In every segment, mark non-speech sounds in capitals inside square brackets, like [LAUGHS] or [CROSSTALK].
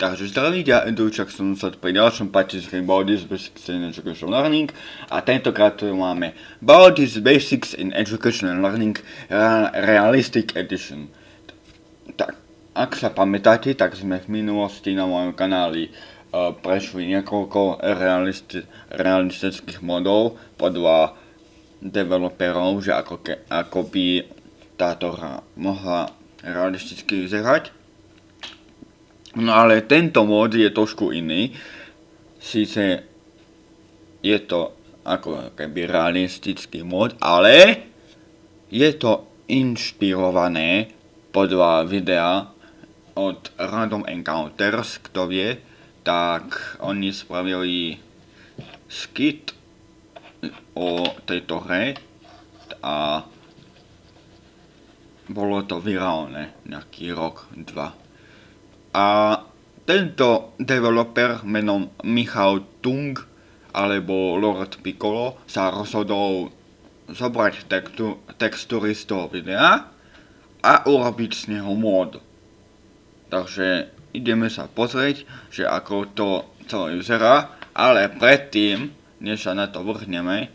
Takže zdravíte, ja Endurčak som sa pri ďalšom patchi z Bodies Basics in Educational Learning a tentokrát tu máme Bodies Basics in Educational Learning Realistic Edition. Tak, ak sa pamätáte, tak sme v minulosti na mojom kanáli uh, prešli niekoľko realisti- realistických modov podľa developerov, že ako, ke- ako by táto hra mohla realisticky vyzerať. No ale tento mod je trošku iný. Sice je to ako keby realistický mod, ale je to inšpirované podľa videa od Random Encounters, kto vie, tak oni spravili skit o tejto hre a bolo to virálne nejaký rok, dva. A tento developer menom Michal Tung alebo Lord Piccolo sa rozhodol zobrať textu, textúry z toho videa a urobiť z neho mod. Takže ideme sa pozrieť, že ako to celé vyzerá, ale predtým, než sa na to vrhneme,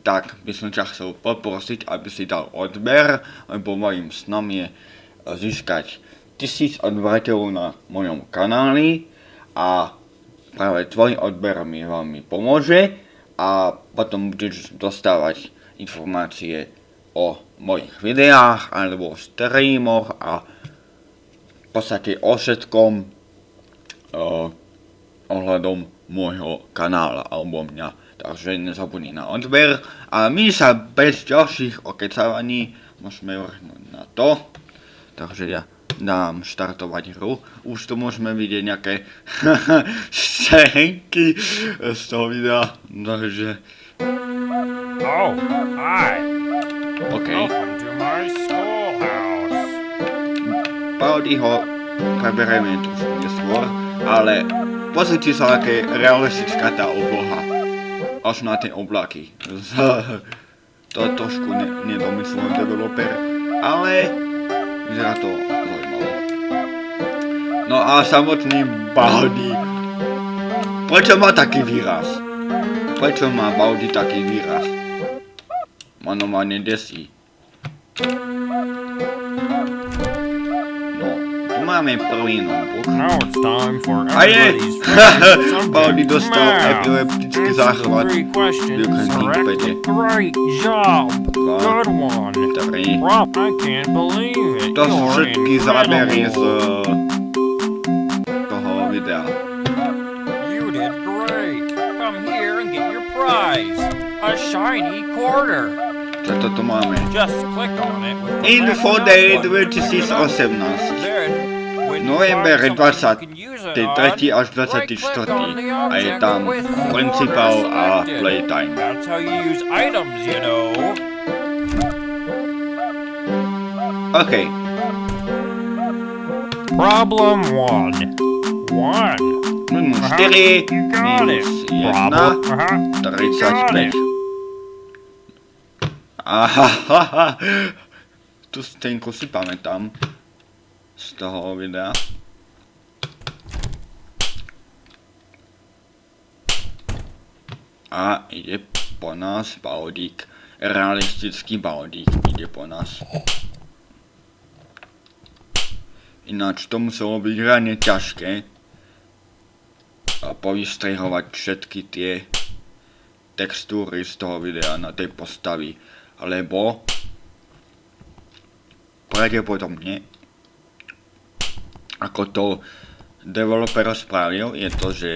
tak by som ťa chcel poprosiť, aby si dal odber, lebo mojim snom je získať tisíc odberateľov na mojom kanáli a práve tvoj odber mi veľmi pomôže a potom budeš dostávať informácie o mojich videách alebo streamoch a v podstate o všetkom uh, ohľadom môjho kanála alebo mňa. Takže nezabudni na odber a my sa bez ďalších okecávaní môžeme vrhnúť na to. Takže ja dám štartovať hru. Už tu môžeme vidieť nejaké [LAUGHS] scénky z toho videa, takže... Oh, hi. OK. Paudi ho preberieme trošku neskôr, ale pozrite sa, aké realistická tá obloha. Až na tie oblaky. [LAUGHS] to trošku ne nedomyslený developer, ale vyzerá to. No a samotný Baldi. Prečo má taký výraz? Prečo má Baldi taký výraz? Ma normálne desí. No, tu máme prvý notebook. A je! [LAUGHS] subject, dostal epileptický záchvat. correct. pede. Great job. Good one. Tri. Rob, I can't believe it. To sú všetky zábery z. eyes! A shiny quarter! Just click on it In before they vertices 18. November 23. až 24. a je tam principal a playtime. OK. Problem 1. 1. 4, you got it. minus 1, Problem. Uh-huh. You got 35. it. Ahahaha. Tu scénku si pamätám z toho videa. A ide po nás Baldík. Realistický Baldík ide po nás. Ináč to muselo byť reálne ťažké a povystrihovať všetky tie textúry z toho videa na tej postavy, lebo pravdepodobne ako to developer spravil, je to, že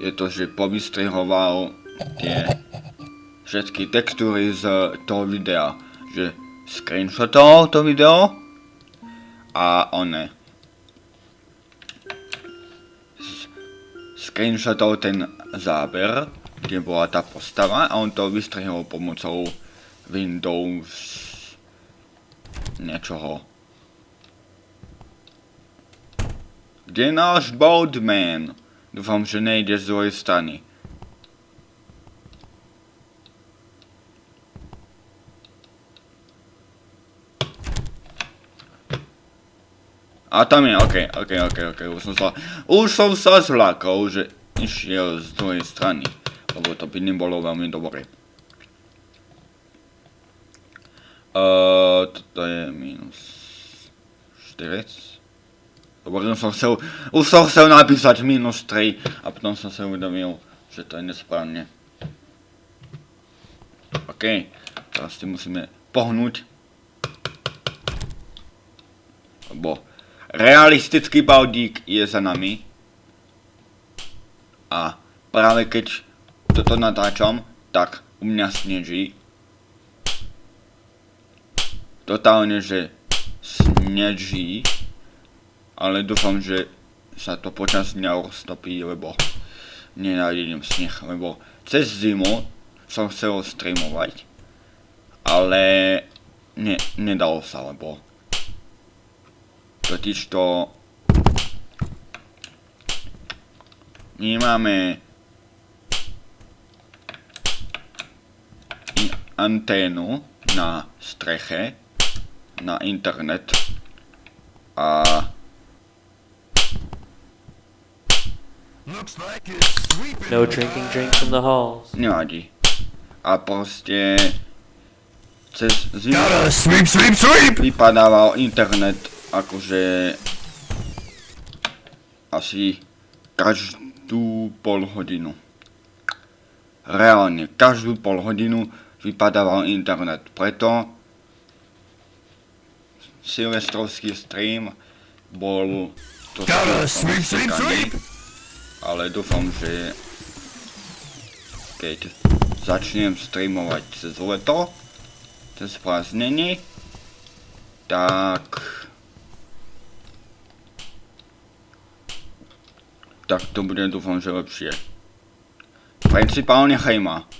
je to, že povystrihoval tie všetky textúry z toho videa, že screenshotoval to video a one screenshotol ten záber, kde bola tá postava a on to vystrihol pomocou Windows niečoho. Kde je náš Boldman? Dúfam, že nejde z druhej strany. A tam je, okej, okej, okej, okej, už som sa, už som sa zlákol, že išiel z druhej strany, lebo to by nebolo veľmi dobré. Uh, toto je minus 4. Lebo už som chcel, už som chcel napísať minus 3 a potom som sa uvedomil, že to je nesprávne. OK, teraz si musíme pohnúť. Lebo realistický baudík je za nami. A práve keď toto natáčam, tak u mňa sneží. Totálne, že sneží. Ale dúfam, že sa to počas dňa roztopí, lebo nenávidím sneh, lebo cez zimu som chcel streamovať, ale ne, nedalo sa, lebo totiž to my máme anténu na streche, na internet a No drinking drinks in the halls. nevadí. A proste cez zimu Sweep, sweep, sweep! vypadával internet akože asi každú pol hodinu. Reálne, každú pol hodinu vypadával internet. Preto silvestrovský stream bol to ale dúfam, že keď začnem streamovať cez leto, cez prázdnenie, tak tak to bude dúfam, že lepšie. Principálne hejma.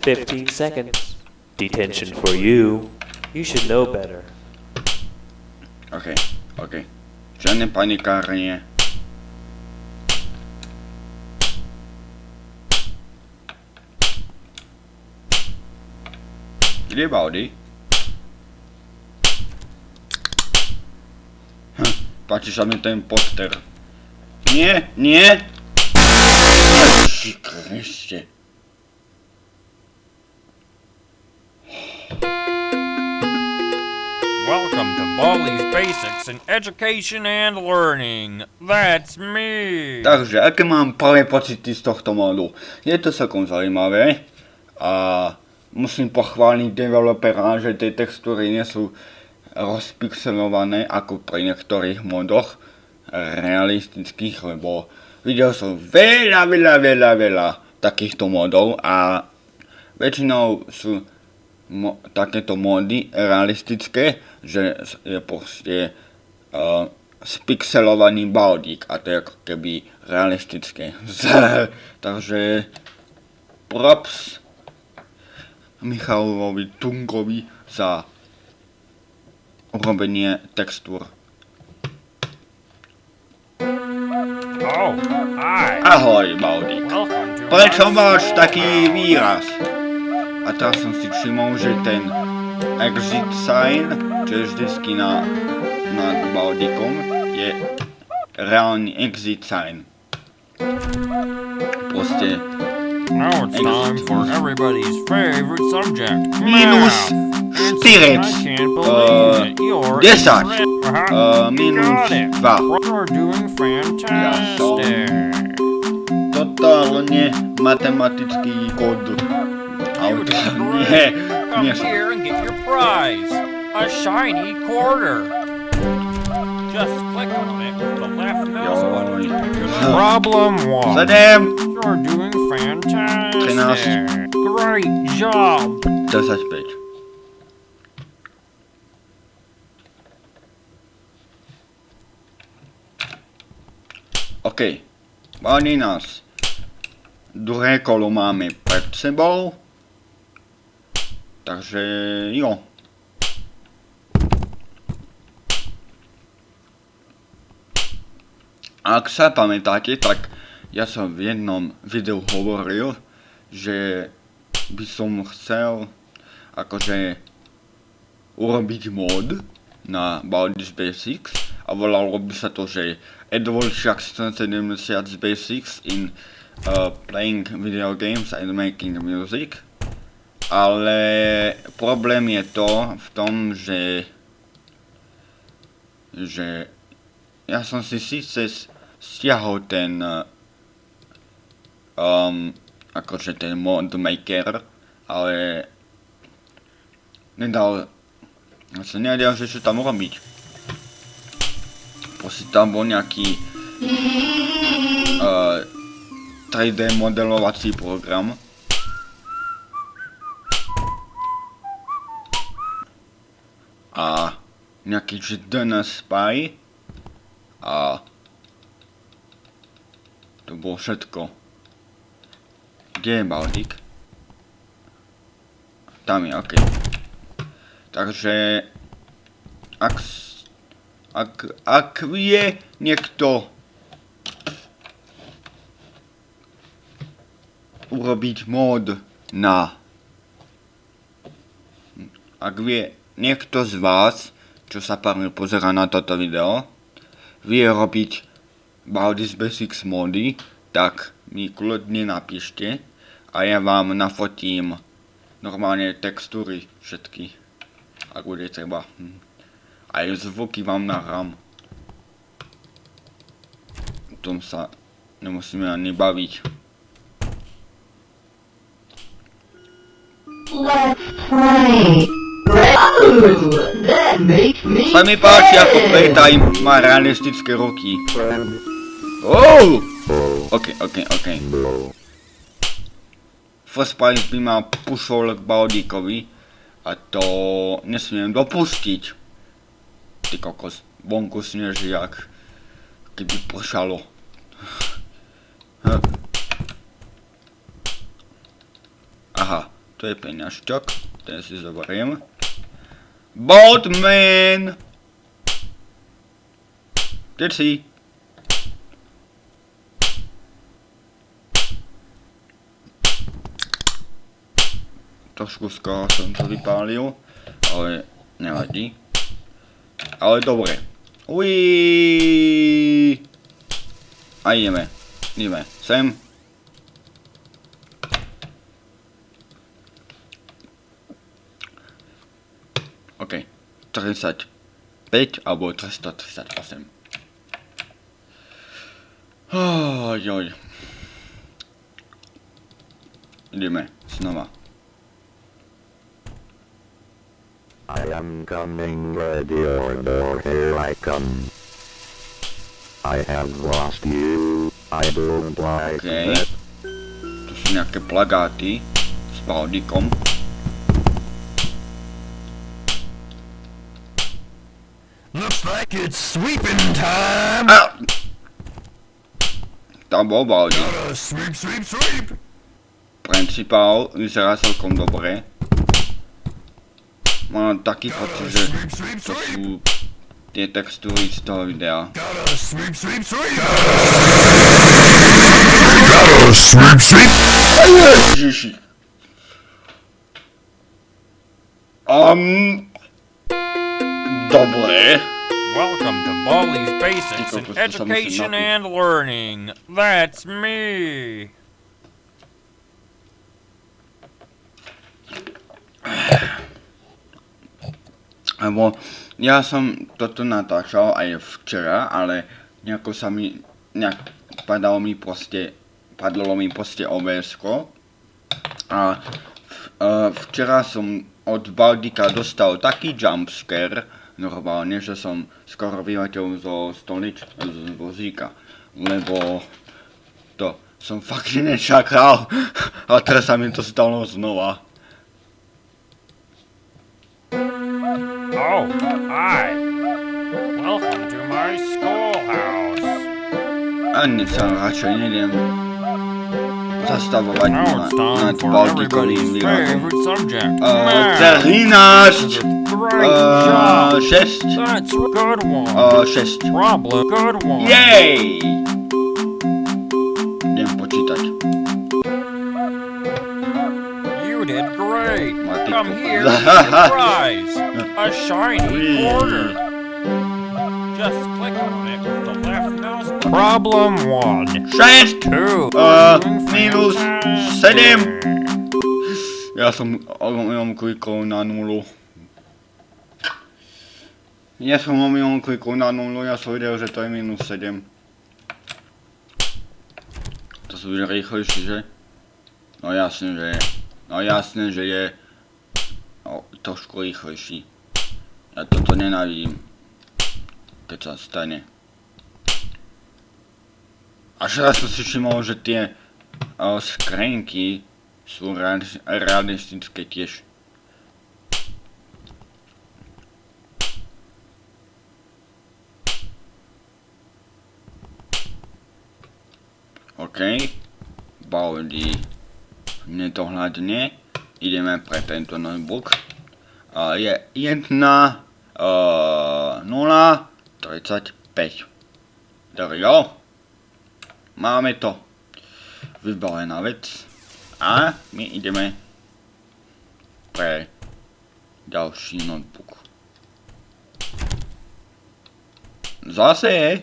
15 seconds. Detention for you. You should know better. OK, OK. Žiadne panikárenie. Kde je Baldy? Hm, páči sa mi ten poster. Nie, nie! Ježi Kriste. Welcome to Baldi's Basics in Education and Learning. That's me. Takže, aké mám prvé pocity z tohto modu? Je to celkom zaujímavé a musím pochváliť developera, že tie textúry nie sú rozpixelované ako pri niektorých modoch realistických, lebo videl som veľa, veľa, veľa, veľa takýchto modov a väčšinou sú mo- takéto mody realistické, že je proste uh, spixelovaný baldík a to je ako keby realistické. [LAUGHS] Takže props Michalovi Tungovi za urobenie textúr. Ahoj, Baldík. Welcome to Prečo máš taký výraz? A teraz som si všimol, že ten exit sign, čo je vždycky na, nad Baldíkom, je reálny exit sign. Proste Now it's time for everybody's favorite subject. minus. 4, I can't believe it. You're 10, incredible. Uh-huh. uh, minus. 2. You're doing fantastic. Totálne matematický kód. Auta. Nie, nie [LAUGHS] Come som. here and get your prize. A shiny quarter. Just click on it with the left mouse button. Problem one. You're doing fantastic. Trynásť. Great job. 25. OK. Báni nás. Druhé kolo máme pred sebou. Takže jo. Ak sa pamätáte, tak ja som v jednom videu hovoril, že by som chcel akože urobiť mod na Baldur's Basics a volalo by sa to, že Edward Jackson 70 Basics in uh, playing video games and making music. Ale problém je to v tom, že že ja som si síce stiahol ten uh, um, akože ten mod maker, ale nedal som nevedel, že čo tam robiť. Proste tam bol nejaký uh, 3D modelovací program. A nejaký že DNS Spy a to bolo všetko. Kde je Baldik? Tam je, okej. Takže ak, ak, ak je niekto urobiť mod na ak vie niekto z vás, čo sa pár pozera na toto video, vie robiť Baldur's Basics mody, tak mi kľudne napíšte a ja vám nafotím normálne textúry všetky, ak bude treba. Hm. Aj zvuky vám nahrám. O tom sa nemusíme ani baviť. Let's play. Ooh, that makes me Sa mi páči, ako Playtime má realistické ruky. Oh! Ok, ok, ok. First Price by ma pušol k Baldíkovi a to nesmiem dopustiť. Ty kokos, vonku sneží jak keby pršalo. [LAUGHS] Aha, to je peňažťok, ten si zoberiem. Boatman! Kde si? Trošku skoro som to vypálil, ale nevadí. Ale dobre. Uiii. A ideme. Ideme. Sem. OK. 35 alebo 338. Oh, joj. Ideme. Znova. I am coming, ready or door, here I come. I have lost you. I don't like OK. that. Tu sú nejaké plagáty s Baldikom. Looks like it's sweeping time. A! Tam bol Baldik. Sweep, sweep, sweep. Principál vyzerá celkom dobre. Mám taký pocit, že Sweep, sweep, to sweep. sú tie textúry z toho videa. Gotta sweep, sweep, sweep. Gotta sweep, sweep. Ježiši. Um, dobre. Welcome to Baldi's Basics in Tylko po prostu sam Education and Learning. That's me. Lebo ja som toto natáčal aj včera, ale nejako sa mi, nejak padalo mi proste, padlo mi proste obs A uh, včera som od Baldika dostal taký jumpscare, normálne, že som skoro vyletel zo stolič, z vozíka. Lebo to som fakt [LAUGHS] nečakal a teraz sa mi to stalo znova. Oh, hi. Welcome to my schoolhouse. Ani sa radšej nejdem zastavovať Now na, it's time nad for Baltikovým everybody's výrazom. favorite subject. Uh, great. Mati Come here get a shiny quarter. Just click on it with the left mouse. Problem one. Sześć! Two. Uh, minus sedem. Ja som omylom klikol na nulu. Ja som omylom klikol na nulu, ja som videl, že to je minus 7. To sú rýchlejší, že? No jasne, že je. No jasne, že je. No, trošku rýchlejší. Ja toto nenávidím. Keď sa stane. Až raz som si všimol, že tie uh, skrenky sú reali- realistické tiež. OK. Baldi. Nedohľadne. Ideme pre tento notebook. Je 1, uh, 0, 35. There go. Máme to. Vybavená vec. A my ideme pre ďalší notebook. Zase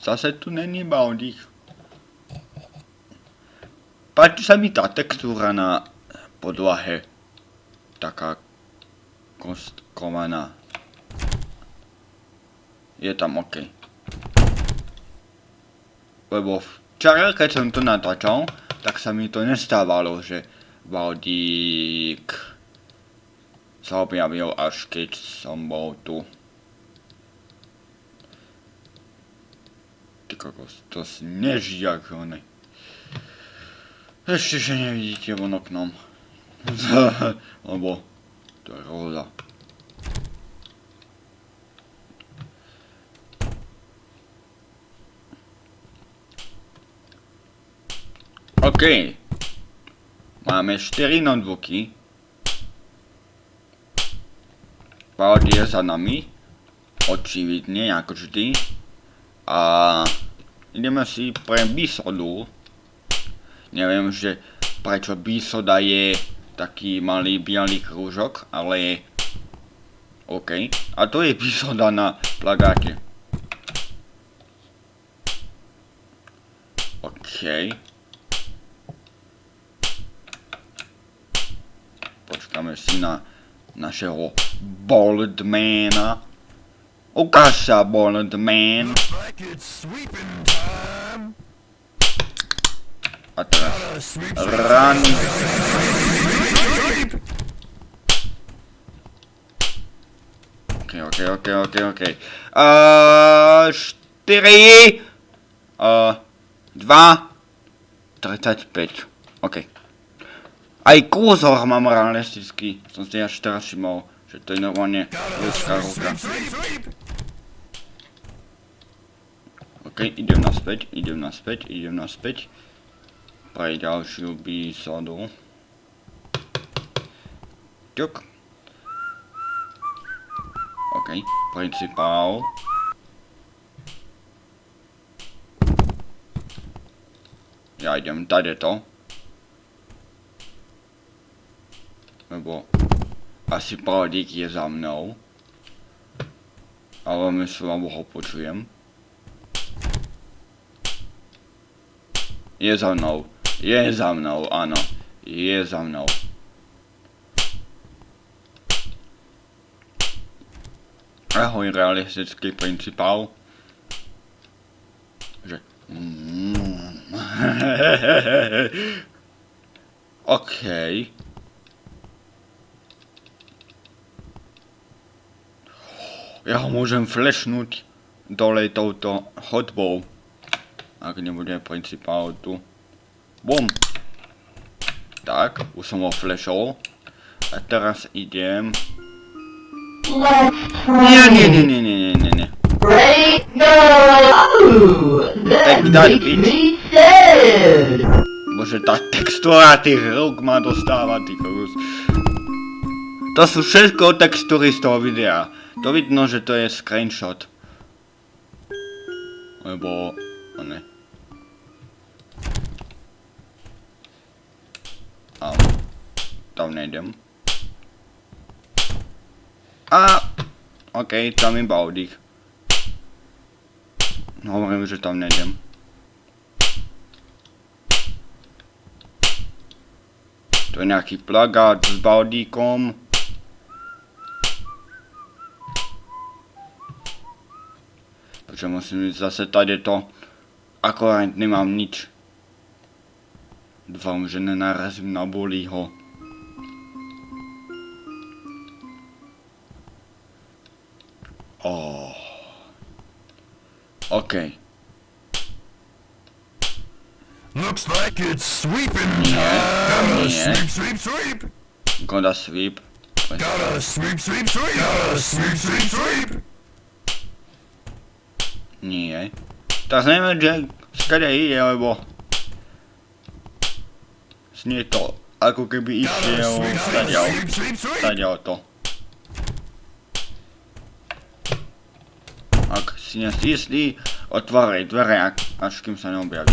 Zase tu není Baldík. Páči sa mi tá textúra na podlahe. Taká kostkovaná. Je tam OK. Lebo včera, keď som to natáčal, tak sa mi to nestávalo, že Baldík sa objavil až keď som bol tu. Ty kokos, to sneží jak one. Ešte, že nevidíte von oknom. [LAUGHS] Lebo to je roza. OK. Máme 4 notebooky. Valdy je za nami. Očividne, ako vždy. A ideme si pre bisodu. Neviem, že prečo bisoda je taký malý biely krúžok, ale OK. A to je bisoda na plagáte. OK. Počkáme si na našeho Boldmana. Ukáž sa, Boldman. Like. A teraz run. OK, OK, OK, OK, OK. Uh, 4, uh, 2, 35. OK. Aj kurzor mám realistický. Som si až teraz všimol, že to je normálne ľudská ruka. OK, idem naspäť, idem naspäť, idem naspäť. Pre ďalšiu bísadu. Ťuk. OK, principál. Ja idem tady to. Lebo asi Paladík je za mnou. Ale myslím, alebo ho počujem. Je za mnou. Je za mnou, áno. Je za mnou. Ahoj, realistický principál. Že... Mm. [LAUGHS] OK. Ja ho môžem flashnúť dole touto chodbou. Ak nebude principál tu. Bum. Tak, už som ho flashol. A teraz idem... Nie, nie, nie, nie, nie, nie, nie, nie. Bitch. me sad. Bože, tá textúra tých rúk ma dostáva, ty kokos. To sú všetko textúry z toho videa. To vidno, že to je screenshot. Lebo... No ne. Au. tam nejdem. A, OK, tam iba oddych. Hovorím, že tam nejdem. To je nejaký plagát s Baldíkom. Takže musím ísť zase tady to. Akorát nemám nič. Dúfam, že nenarazím na bolího. Oh. OK. Looks like it's sweeping. Gotta yeah. sweep, sweep, sweep. Goda sweep. Gotta sweep, sweep, sweep. Gotta sweep, sweep, sweep. Nie. Teraz neviem, že skade ide, lebo... Znie to, ako keby išiel stadiaľ. Stadiaľ to. Ak si si istý, otváraj dvere, až kým sa neobjaví.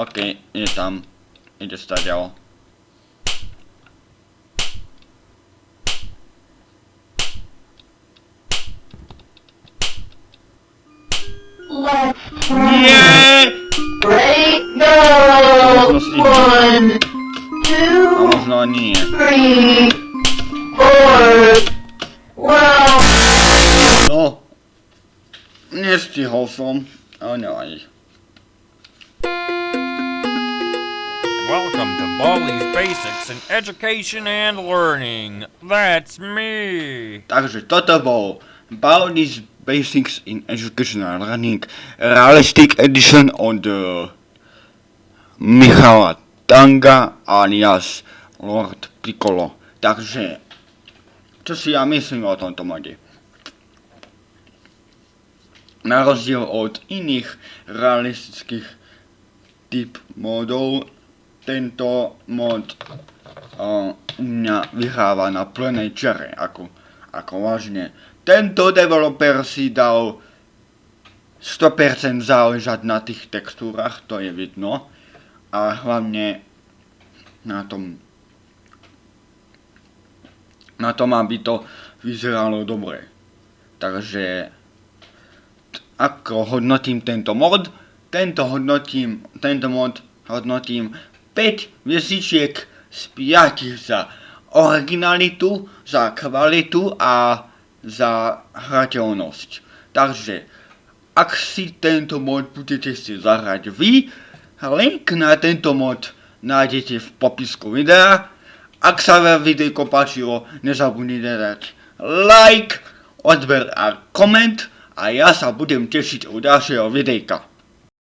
OK, ide tam. Ide stadiaľ. Som. Ale nevadí. Welcome to Baldi's Basics in Education and Learning. That's me. Takže toto bol Baldi's Basics in Educational Learning Realistic Edition od uh, Michala Tanga alias Lord Piccolo. Takže, čo si ja myslím o tomto mode? Na rozdiel od iných realistických typ modov, tento mod uh, u mňa vyhráva na plnej čare, ako, ako vážne. Tento developer si dal 100% záležať na tých textúrach, to je vidno. A hlavne na tom na tom, aby to vyzeralo dobre. Takže ako hodnotím tento mod? Tento hodnotím, tento mod hodnotím 5 hviezdičiek z 5 za originalitu, za kvalitu a za hrateľnosť. Takže, ak si tento mod budete si zahrať vy, link na tento mod nájdete v popisku videa. Ak sa vám videjko páčilo, nezabudnite dať like, odber a koment a ja sa budem tešiť u ďalšieho videjka.